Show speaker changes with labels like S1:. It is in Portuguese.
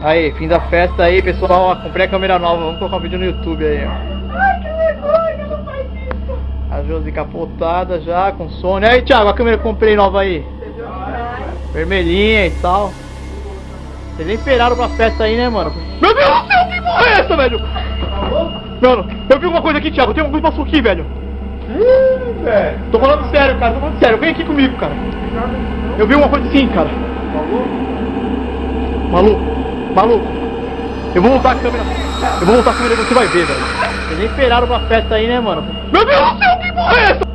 S1: Aí, fim da festa aí, pessoal. Ó, comprei a câmera nova. Vamos colocar um vídeo no YouTube aí, ó.
S2: Ai, que vergonha, não faz isso.
S1: A Josi capotada já, com sono. E aí, Thiago, a câmera que eu comprei nova aí. Vermelhinha e tal. Vocês nem esperaram pra festa aí, né, mano? Meu Deus do céu, que porra é essa, velho? Mano, eu vi uma coisa aqui, Thiago. Tem alguma coisa passou aqui, velho.
S2: Ih, velho.
S1: Tô falando sério, cara. Tô falando sério. Vem aqui comigo, cara. Eu vi uma coisa assim, cara. Maluco, maluco. Eu vou voltar a câmera. Eu vou voltar a câmera você vai ver, velho. Nem esperaram pra festa aí, né, mano? Meu Deus do céu, que porra é essa?